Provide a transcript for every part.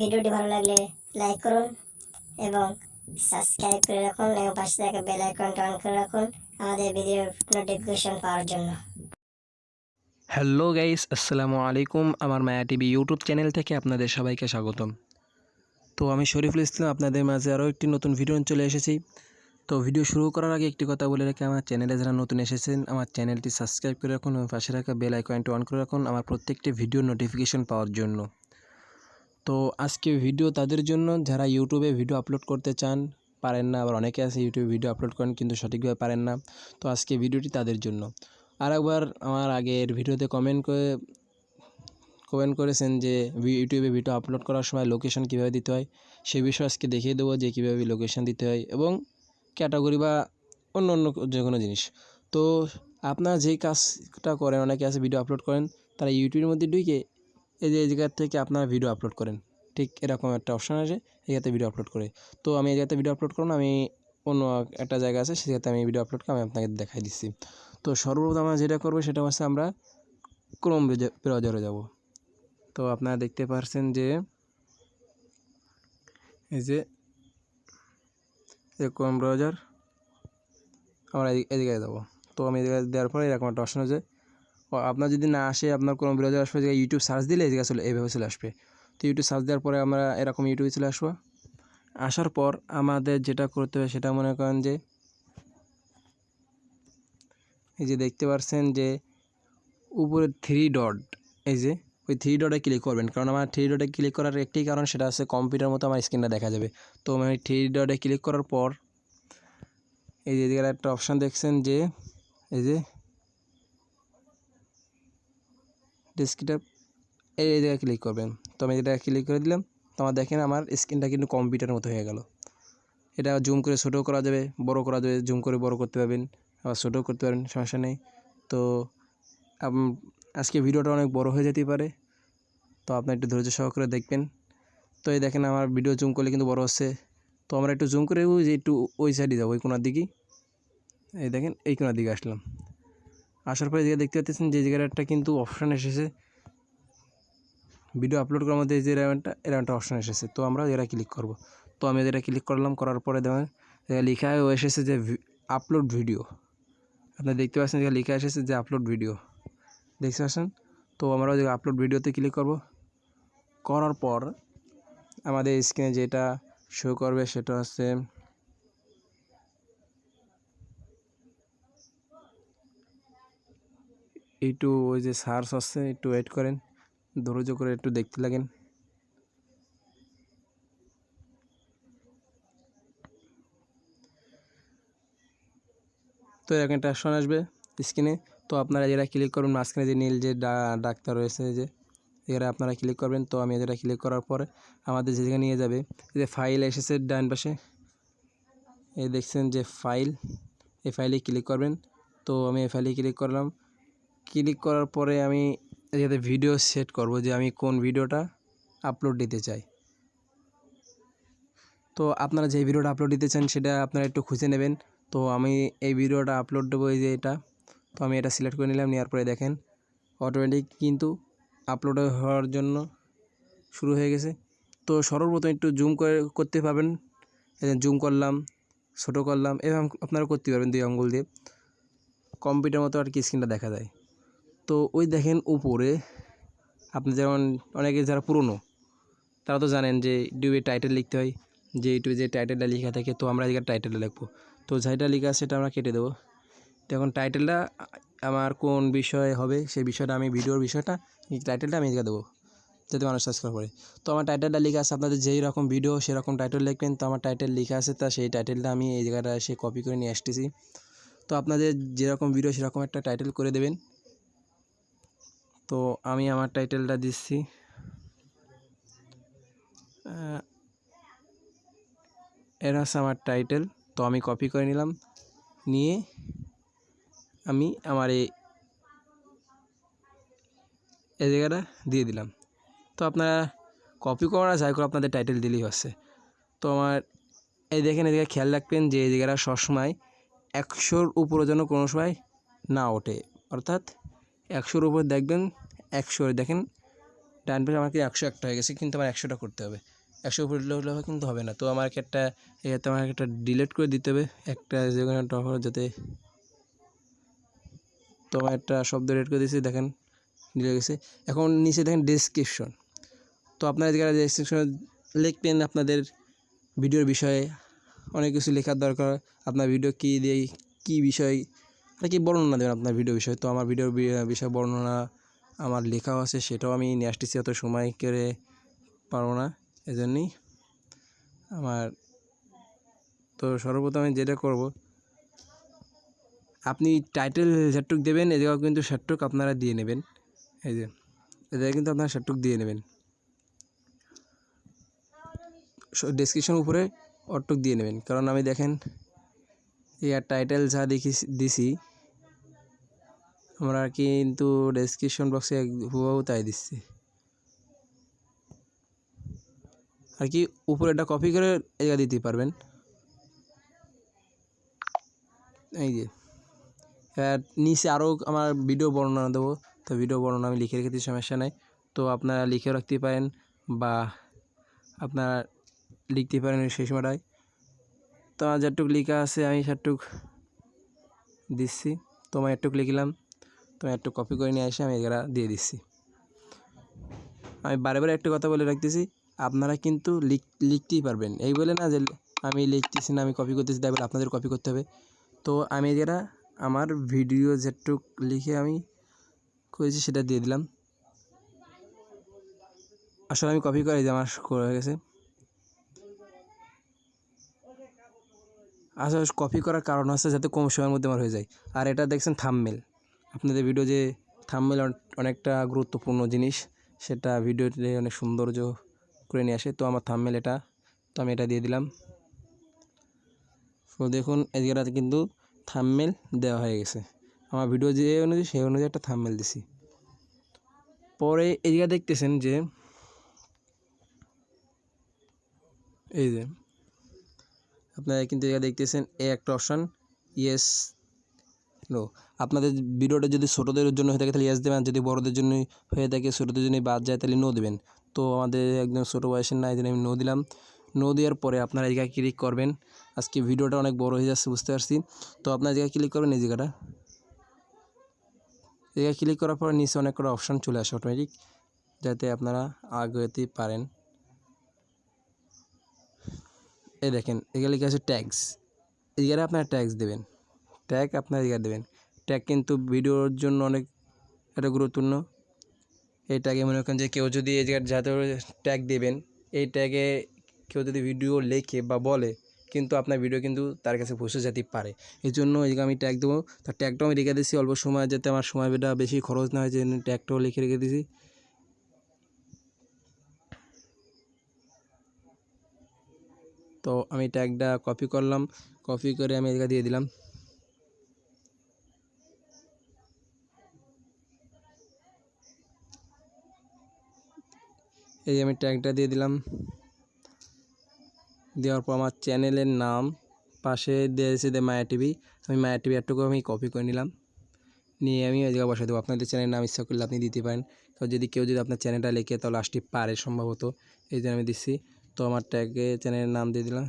ভিডিওটি ভালো লাগলে লাইক করুন এবং সাবস্ক্রাইব করে রাখুন এবং পাশে থাকা বেল আইকনটা অন করে রাখুন আমাদের ভিডিওর নোটিফিকেশন পাওয়ার জন্য। হ্যালো গাইস আসসালামু আলাইকুম। আমার মায়া টিভি ইউটিউব চ্যানেল থেকে আপনাদের সবাইকে স্বাগতম। তো আমি শরীফুল ইসলাম, আপনাদের মাঝে আরও একটি নতুন ভিডিও চলে এসেছি। তো ভিডিও শুরু করার আগে একটি কথা বলে রাখি, আমার চ্যানেলে যারা নতুন এসেছেন, আমার চ্যানেলটি সাবস্ক্রাইব করে রাখুন এবং পাশে রাখা বেল আইকনটি অন করে রাখুন আমার প্রত্যেকটি ভিডিও নোটিফিকেশন পাওয়ার জন্য। তো আজকে ভিডিও তাদের জন্য, যারা ইউটিউবে ভিডিও আপলোড করতে চান, পারেন না। আবার অনেকে আছে ইউটিউবে ভিডিও আপলোড করেন, কিন্তু সঠিকভাবে পারেন না। তো আজকে ভিডিওটি তাদের জন্য। আর একবার আমার আগের ভিডিওতে কমেন্ট করে কমেন্ট করেছেন যে ইউটিউবে ভিডিও আপলোড করার সময় লোকেশন কীভাবে দিতে হয়, সে বিষয়ে আজকে দেখিয়ে দেবো যে, কীভাবে লোকেশন দিতে হয় এবং ক্যাটাগরি বা অন্য অন্য যে কোনো জিনিস। তো আপনারা যেই কাজটা করেন, অনেকে আছে ভিডিও আপলোড করেন, তারা ইউটিউবের মধ্যে ঢুকে এই যে, এই জায়গার থেকে আপনারা ভিডিও আপলোড করেন। ঠিক এরকম একটা অপশান আছে, এই জায়গাতে ভিডিও আপলোড করে। তো আমি এই জায়গাতে ভিডিও আপলোড করুন আমি অন্য একটা জায়গা আছে জায়গাতে আমি ভিডিও আপলোড করে আমি আপনাকে দেখাই দিচ্ছি। তো সর্বপ্রথম আমরা যেটা করব, সেটা হচ্ছে আমরা ক্রোম ব্রাউজারে যাব। তো আপনারা দেখতে পাচ্ছেন যে, এই যে ক্রোম ব্রাউজার আমরা এদিকে যাব। তো আমি এদিকে দেওয়ার পরে এরকম একটা অপশন আছে আপনার যদি না আসে, আপনার কোনো ব্রাউজার আসবে, যে ইউটিউব সার্চ দিলে এদিকে চলে, এইভাবে চলে আসবে। তো ইউটিউব সার্চ দেওয়ার পরে আমরা এরকম ইউটিউবে চলে আসব। আসার পর আমাদের যেটা করতে হবে, সেটা মনে করেন যে, এই যে দেখতে পাচ্ছেন যে, উপরে থ্রি ডট এই যে, ওই থ্রি ডটে ক্লিক করবেন। কারণ আমার থ্রি ডটে ক্লিক করার একটি কারণ, সেটা হচ্ছে কম্পিউটার মতো আমার স্ক্রিনটা দেখা যাবে। তো আমি থ্রি ডটে ক্লিক করার পর, এই যে একটা অপশান দেখছেন যে, এই যে ডেস্কটপ এই জায়গায় ক্লিক করবেন। তো আমি এটা ক্লিক করে দিলাম, তো আমার দেখেন আমার স্ক্রিনটা কিন্তু কম্পিউটারের মতো হয়ে গেল। এটা জুম করে ছোটো করা যাবে বড় করা যাবে জুম করে বড় করতে পারবেন, আবার ছোটো করতে পারেন সমস্যা নেই। তো আজকে ভিডিওটা অনেক বড় হয়ে যেতে পারে। তো আপনি একটু ধৈর্য সহকারে দেখবেন। তো এই দেখেন আমার ভিডিও জুম করলে কিন্তু বড় হচ্ছে। তো আমরা একটু জুম করে ওই যে একটু ওই সাইডে যাব, ওই কোনার দিকেই। এই দেখেন, এই কোনার দিকে আসলাম। আসার পরে যে দেখতে পাচ্ছেন যে জায়গাটা একটা কিন্তু অপশান এসেছে। ভিডিও আপলোড করার মধ্যে যে এরকম একটা অপশান এসেছে। তো আমরা এরা ক্লিক করব। তো আমি যেটা ক্লিক করলাম, করার পরে দেখেন লেখা এসেছে যে আপলোড ভিডিও আপনি দেখতে পাচ্ছেন যে লেখা এসেছে যে আপলোড ভিডিও দেখতে পাচ্ছেন? তো আমরা ওই আপলোড ভিডিওতে ক্লিক করব। করার পর আমাদের স্ক্রিনে যেটা শো করবে সেটা হচ্ছে একটু ওই যে সার্চ হচ্ছে একটু ওয়েট করেন। ধৈর্য করে একটু দেখতে লাগেন। তো এরকম একটা আসবে স্ক্রিনে তো আপনারা যেটা ক্লিক করবেন, মাঝখানে যে নীল যে ডাক্তার রয়েছে যে এরা আপনারা ক্লিক করবেন। তো আমি যেটা ক্লিক করার পরে আমাদের যে জায়গায় নিয়ে যাবে যে ফাইল এসেছে ডান পাশে। এই দেখছেন যে ফাইল এই ফাইলে ক্লিক করবেন। তো আমি এই ফাইলে ক্লিক করলাম। ক্লিক করার পরে আমি যাতে ভিডিও সেট করব যে আমি কোন ভিডিওটা আপলোড দিতে চাই। তো আপনারা যে ভিডিওটা আপলোড দিতে চান সেটা আপনারা একটু খুঁজে নেবেন। তো আমি এই ভিডিওটা আপলোড দেবো এই যে এটা। তো আমি এটা সিলেক্ট করে নিলাম, নেওয়ার পরে দেখেন অটোমেটিক কিন্তু আপলোড হওয়ার জন্য শুরু হয়ে গেছে। তো সর্বপ্রথম একটু জুম করে করতে পারবেন। জুম করলাম, ছোটো করলাম এরকম আপনারা করতে পারবেন দুই আঙ্গুল দিয়ে। কম্পিউটার মতো আর কি স্ক্রিনটা দেখা যায়। তো ওই দেখেন উপরে, আপনি যেমন অনেকে যারা পুরনো, তারা তো জানেন যে ইউটিউবে টাইটেল লিখতে হয়, যে ইউটিউবে যে টাইটেলটা লেখা থাকে, তো আমরা এদিকে টাইটেলটা লিখব। তো যেটা লেখা আছে সেটা আমরা কেটে দেবো। তো এখন টাইটেলটা আমার কোন বিষয়ে হবে সেই বিষয়টা আমি, ভিডিওর বিষয়টা টাইটেলটা আমি এদিকে দেবো, যাতে মানুষ সাবস্ক্রাইব করে। তো আমার টাইটেলটা লেখা আছে, আপনাদের যেই রকম ভিডিও সেরকম টাইটেল লিখবেন। তো আমার টাইটেল লেখা আছে, তা সেই টাইটেলটা আমি এই জায়গাটা এসে কপি করে নিয়ে আসতেছি। তো আপনাদের যেরকম ভিডিও সেরকম একটা টাইটেল করে দেবেন। তো আমি আমার টাইটেলটা দিচ্ছি। এর হচ্ছে আমার টাইটেল তো আমি কপি করে নিলাম। নিয়ে আমি আমার এই জায়গাটা দিয়ে দিলাম। তো আপনারা কপি করা যাই করে আপনাদের টাইটেল দিলেই হচ্ছে। তো আমার এই দেখেন এদিকে খেয়াল রাখবেন যে এই জায়গাটা সবসময় একশোর উপরে যেন কোনো সময় না ওঠে। অর্থাৎ একশোর উপর দেখবেন একশো দেখেন ডান পাশে আমাকে একশো একটা হয়ে গেছে, কিন্তু আমার একশোটা করতে হবে। একশো উপরে হলে কিন্তু হবে না, তো আমাকে একটা এতে আমাকে একটা ডিলিট করে দিতে হবে, একটা যে কোনো একটা offer যাতে তো আমার একটা শব্দ রেড করে দিয়েছি, দেখেন ডিলে গেছে। এখন নিচে দেখেন ডেসক্রিপশন তো আপনারা যারা ডেসক্রিপশনে লিখবেন, আপনাদের ভিডিওর বিষয়ে অনেক কিছু লেখার দরকার, আপনার ভিডিও কী দিয়ে কী বিষয় আর কি বর্ণনা দেবেন আপনার ভিডিও বিষয়? তো আমার ভিডিওর বিষয় বর্ণনা আমার লেখাও আছে, সেটাও আমি নিয়ে আসতেছি, অত সময় করে পারব না, এজন্যই আমার তো সর্বপ্রথম আমি যেটা করব, আপনি টাইটেল যেটুক দেবেন, এ জায়গাও কিন্তু সেটুক আপনারা দিয়ে নেবেন, এই যে, এ জায়গায় কিন্তু আপনারা সেটুক দিয়ে নেবেন। ডেসক্রিপশন উপরে অটুক দিয়ে নেবেন, কারণ আমি দেখেন ইয়ার টাইটেল যা দেখি দিছি আমরা কিন্তু ডেসক্রিপশন বক্সে হুবাহু তাই দিচ্ছি। আর কি উপরে এটা কপি করে এগা দিতে পারবেন। এই যে নিচে আরও আমার ভিডিও বর্ণনা দেবো। তো ভিডিও বর্ণনা আমি লিখে রেখেছি, সমস্যা নাই। তো আপনারা লিখে রাখতে পারেন বা আপনারা লিখতে পারেন সেই সময়টায়। তো আমার যেটুক লেখা আছে আমি সেটুক দিচ্ছি। তো আমি একটুক লিখলাম। তো আমি একটু কপি করে নিয়ে এসে আমি এগুলা দিয়ে দিচ্ছি। আমি বারে বারে একটা কথা বলে রাখতেছি, আপনারা কিন্তু লিখ, লিখতেই পারবেন। এই বলে না যে আমি লিখতেছি না, আমি কপি করতেছি, তাই বলে আপনাদের কপি করতে হবে। তো আমি যেটা আমার ভিডিও যেটুক লিখে আমি করেছি সেটা দিয়ে দিলাম। আসলে আমি কপি করে আমার করা হয়ে গেছে। আসলে কপি করার কারণ হচ্ছে যাতে কম সময়ের মধ্যে আমার হয়ে যায়। আর এটা দেখছেন থামমেল আপনাদের ভিডিও যে থামমেল অনেকটা গুরুত্বপূর্ণ জিনিস, সেটা ভিডিওতে অনেক সৌন্দর্য করে নিয়ে আসে। তো আমার থামমেল এটা, তো আমি এটা দিয়ে দিলাম। তো দেখুন, এদিকে কিন্তু থামমেল দেওয়া হয়ে গেছে। আমার ভিডিও যে অনুযায়ী, সেই অনুযায়ী একটা থামমেল দিছি। পরে এদিকে দেখতেছেন যে, এই যে, আপনারা কিন্তু এখানে দেখতেছেন এ একটা অপশান ইয়েস নো আপনাদের ভিডিওটা যদি ছোটোদের জন্য হয়ে থাকে তাহলে ইয়েস দেবেন যদি বড়োদের জন্য হয়ে থাকে ছোটোদের জন্য বাদ যায় তাহলে নো দেবেন। তো আমাদের একদম ছোটো বয়সের না আমি নো দিলাম। নো দেওয়ার পরে আপনারা এই জায়গায় ক্লিক করবেন। আজকে ভিডিওটা অনেক বড় হয়ে যাচ্ছে, বুঝতে পারছি। তো আপনার জায়গায় ক্লিক করবেন, এই জায়গাটা। এই জায়গায় ক্লিক করার পরে নিচে অনেক কটা অপশান চলে আসে অটোমেটিক যাতে আপনারা আগাতে পারেন। এই দেখেন এগুলো লিখে আছে ট্যাক্স এই এখানে আপনারা ট্যাক্স দেবেন। ট্যাগ আপনার এখানে দেবেন। ট্যাগ কিন্তু ভিডিওর জন্য অনেক একটা গুরুত্বপূর্ণ। এই ট্যাগে মনে করেন যে কেউ যদি এই জায়গায় যাতে ট্যাগ দেবেন, এই ট্যাগে কেউ যদি ভিডিও লেখে বা বলে, কিন্তু আপনার ভিডিও কিন্তু তার কাছে পৌঁছে যেতে পারে। এই জন্য এই আমি ট্যাগ দেবো তার ট্যাগটাও আমি রেখে দিয়েছি অল্প সময় যাতে আমার সময়টা বেশি খরচ না হয়, যে ট্যাগটাও লিখে রেখে দিয়েছি। তো আমি ট্যাগটা কপি করলাম কপি করে আমি এদিকে দিয়ে দিলাম। এই আমি ট্যাগটা দিয়ে দিলাম। দেওয়ার পর আমার চ্যানেলের নাম, পাশে দিয়েছে দে মায়া টিভি আমি মায়া টিভি একটুকু আমি কপি করে নিলাম। নিয়ে আমি ওই জায়গায় বসাই দেবো। আপনাদের চ্যানেলের নাম ইচ্ছা করলে আপনি দিতে পারেন। তো যদি কেউ যদি আপনার চ্যানেলটা লেখে, তাহলে আসতে পারে সম্ভবত। এই জন্য আমি দিচ্ছি। তো আমার ট্যাগে চ্যানেলের নাম দিয়ে দিলাম।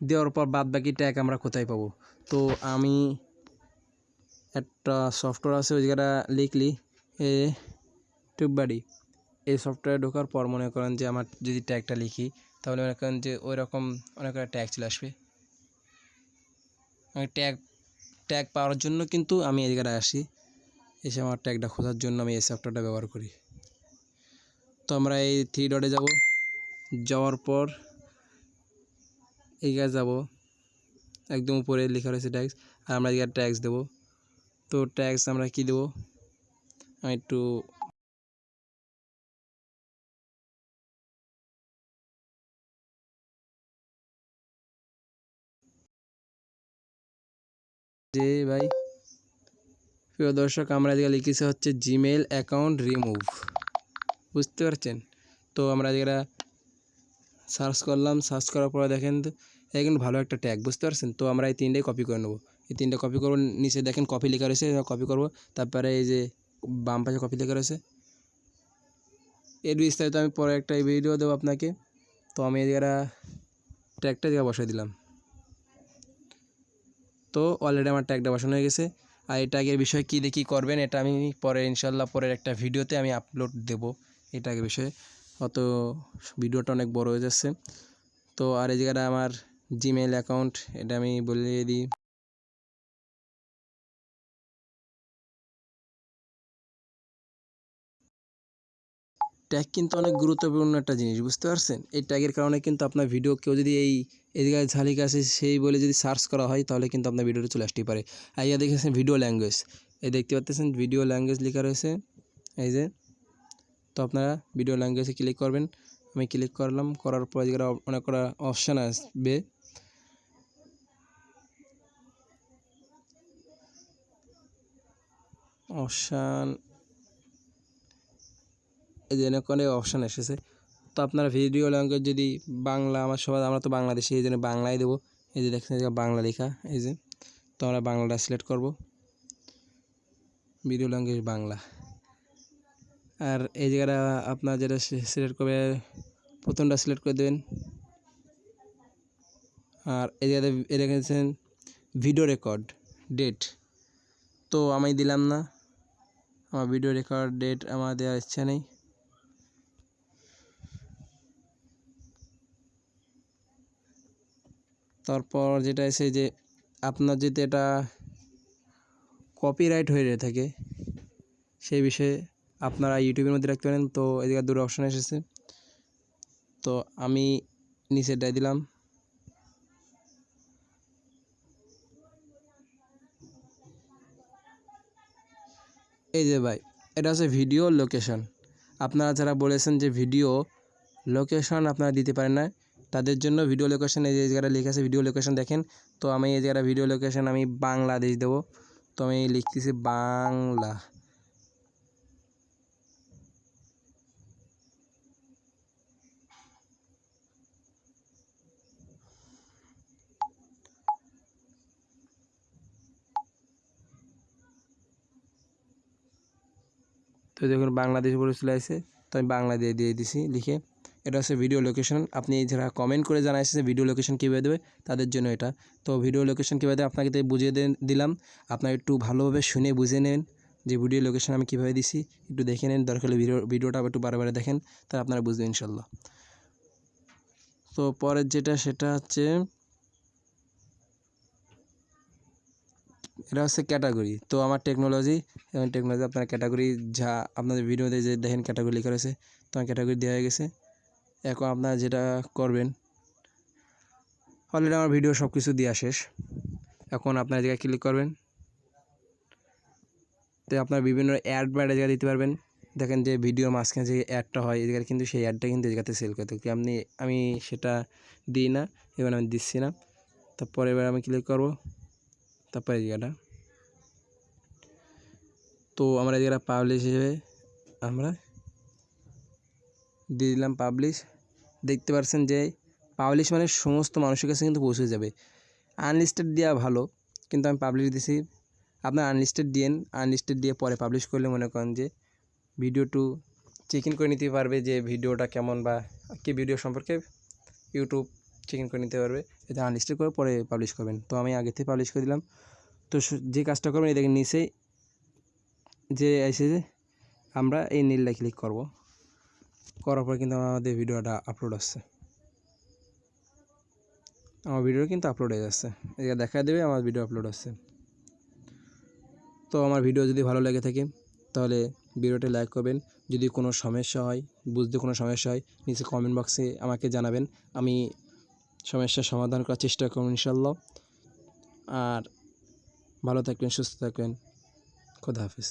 দেওয়ার পর বাদ বাকি ট্যাগ আমরা কোথায় পাবো? তো আমি একটা সফটওয়্যার আছে ওই জায়গাটা লিখলি, এ টিউববাড়ি এই সফটওয়্যারে ঢোকার পর মনে করেন যে আমার যদি ট্যাগটা লিখি, তাহলে মনে করেন যে ওই রকম অনেক ট্যাগ চলে আসবে। ট্যাগ ট্যাগ পাওয়ার জন্য কিন্তু আমি এই জায়গাটায় আসি, এসে আমার ট্যাগটা খোঁজার জন্য আমি এই সফটওয়্যারটা ব্যবহার করি। তো আমরা এই থ্রি ডটে যাব, যাওয়ার পর এই গাছ যাব, একদম উপরে লেখা রয়েছে ট্যাক্স আর আমরা এখানে ট্যাক্স দেবো। তো ট্যাক্স আমরা কি দেবো? আমি একটু যে ভাই, প্রিয় দর্শক, আমরা এদিকে লিখেছি হচ্ছে জিমেল অ্যাকাউন্ট রিমুভ বুঝতে পারছেন? তো আমরা যেটা সার্চ করলাম সার্চ করার পরে দেখেন এটা কিন্তু ভালো একটা ট্যাগ বুঝতে পারছেন? তো আমরা এই তিনটাই কপি করে নেব। এই তিনটা কপি করব, নিচে দেখেন কপি লেখা রয়েছে কপি করব। তারপরে এই যে বাম পাশে কপি লেখা রয়েছে। এর বিস্তারিত আমি পরে একটা ভিডিও দেবো আপনাকে। তো আমি এই জায়গাটা ট্যাগটা জায়গা বসাই দিলাম। তো অলরেডি আমার ট্যাগটা বসানো হয়ে গেছে। আর এই ট্যাগের বিষয়ে কী কী করবেন, এটা আমি পরে ইনশাল্লাহ পরের একটা ভিডিওতে আমি আপলোড দেব এই ট্যাগের বিষয়ে। অত ভিডিওটা অনেক বড় হয়ে যাচ্ছে। তো আর এই জায়গাটা আমার জিমেল অ্যাকাউন্ট এটা আমি বলে দিই। ট্যাগ কিন্তু অনেক গুরুত্বপূর্ণ একটা জিনিস, বুঝতে পারছেন? এই ট্যাগের কারণে কিন্তু আপনার ভিডিও কেউ যদি এই এদিকে ঝালিকা আছে সেই বলে যদি সার্চ করা হয়, তাহলে কিন্তু আপনার ভিডিওটা চলে আসতেই পারে। আর ইয়া দেখেছেন ভিডিও ল্যাঙ্গুয়েজ এই দেখতে পাচ্ছেন ভিডিও ল্যাঙ্গুয়েজ লেখা রয়েছে, এই যে। তো আপনারা ভিডিও ল্যাঙ্গুয়েজে ক্লিক করবেন, আমি ক্লিক করলাম, করার পর এদিকে অনেক কটা অপশান আসবে। অপশান এই যে অনেক অনেক অপশান এসেছে। তো আপনারা ভিডিও ল্যাঙ্গুয়েজ যদি বাংলা, আমার সবাই আমরা তো বাংলাদেশি, এই জন্য বাংলায় দেবো। এই যে দেখছেন বাংলা লেখা, এই যে। তো আমরা বাংলাটা সিলেক্ট করব। Video language Bangla. আর এই জায়গাটা আপনার যেটা সিলেক্ট করবে, প্রথমটা সিলেক্ট করে দেবেন। আর এই জায়গাতে রেখেছেন ভিডিও রেকর্ড ডেট তো আমি দিলাম না। আমার ভিডিও রেকর্ড ডেট আমার দেওয়ার ইচ্ছা নেই। তারপর যেটা এসে যে আপনার যদি এটা কপিরাইট হয়ে থাকে, সেই বিষয়ে আপনারা ইউটিউবের মধ্যে রাখতে পারেন। তো এদিকে দুটো অপশান এসেছে। তো আমি নিচে নিচেরটাই দিলাম। এই যে ভাই, এটা হচ্ছে ভিডিও লোকেশন আপনারা যারা বলেছেন যে ভিডিও লোকেশন আপনারা দিতে পারেন না তাদের জন্য ভিডিও লোকেশন এই জায়গাটা লেখা আছে ভিডিও লোকেশন দেখেন। তো আমি এই জায়গাটা ভিডিও লোকেশন আমি বাংলাদেশ দেবো। তো আমি লিখতেছি বাংলা। তো দেখুন বাংলাদেশ বলে চলে আসে। তো আমি বাংলা দিয়ে দিয়ে দিছি, লিখে। এটা হচ্ছে ভিডিও লোকেশন আপনি যারা কমেন্ট করে জানা এসেছে ভিডিও লোকেশন কীভাবে দেবে, তাদের জন্য এটা। তো ভিডিও লোকেশন কীভাবে দেবে, আপনাকে তো বুঝিয়ে দিলাম। আপনার একটু ভালোভাবে শুনে বুঝে নেন যে ভিডিও লোকেশন আমি কীভাবে দিছি। একটু দেখে নেন, দরকার হলে ভিডিও ভিডিওটা একটু বারে বারে দেখেন, তাহলে আপনারা বুঝবেন ইনশাল্লাহ তো পরের যেটা, সেটা হচ্ছে এটা হচ্ছে ক্যাটাগরি তো আমার টেকনোলজি এবং টেকনোলজি আপনার ক্যাটাগরি যা আপনাদের ভিডিওতে যে দেখেন ক্যাটাগরি লেখা রয়েছে, তো আমার ক্যাটাগরি দেওয়া হয়ে গেছে। এখন আপনারা যেটা করবেন অলরেডি আমার ভিডিও সব কিছু দেওয়া শেষ। এখন আপনার জায়গায় ক্লিক করবেন, তো আপনার বিভিন্ন অ্যাড বা জায়গা দিতে পারবেন। দেখেন যে ভিডিওর মাঝখানে যে অ্যাডটা হয়, এদিকে কিন্তু সেই অ্যাডটা কিন্তু এদিকে সেল করতে হবে। আপনি, আমি সেটা দিই না, এবার আমি দিচ্ছি না। তারপরে এবার আমি ক্লিক করব, তারপরে এই জায়গাটা। তো আমরা এই জায়গাটা পাবলিশ হিসেবে আমরা দিয়ে দিলাম পাবলিশ দেখতে পাচ্ছেন যে পাবলিশ মানে সমস্ত মানুষের কাছে কিন্তু পৌঁছে যাবে। আনলিস্টেড দেওয়া ভালো, কিন্তু আমি পাবলিশ দিছি। আপনার আনলিস্টেড দিয়েন আনলিস্টেড দিয়ে পরে পাবলিশ করলে মনে করেন যে ভিডিও টু চেক ইন করে নিতে পারবে যে ভিডিওটা কেমন বা কি ভিডিও সম্পর্কে ইউটিউব চেক ইন করে নিতে পারবে। এটা আনলিস্টেড করে পরে পাবলিশ করবেন। তো আমি আগে থেকে পাবলিশ করে দিলাম। তো যে কাজটা করবেন দেখেন নিচে যে এসে যে আমরা এই নীলটা ক্লিক করব। করার পর কিন্তু আমাদের ভিডিওটা আপলোড আসছে আমার ভিডিও কিন্তু আপলোড হয়ে যাচ্ছে। এটা দেখা দেবে, আমার ভিডিও আপলোড আসছে তো আমার ভিডিও যদি ভালো লেগে থাকে, তাহলে ভিডিওটি লাইক করবেন। যদি কোনো সমস্যা হয়, বুঝতে কোনো সমস্যা হয়, নিচে কমেন্ট বক্সে আমাকে জানাবেন। আমি সমস্যার সমাধান করার চেষ্টা করব ইনশাল্লাহ আর ভালো থাকবেন, সুস্থ থাকবেন। খোদা হাফিজ।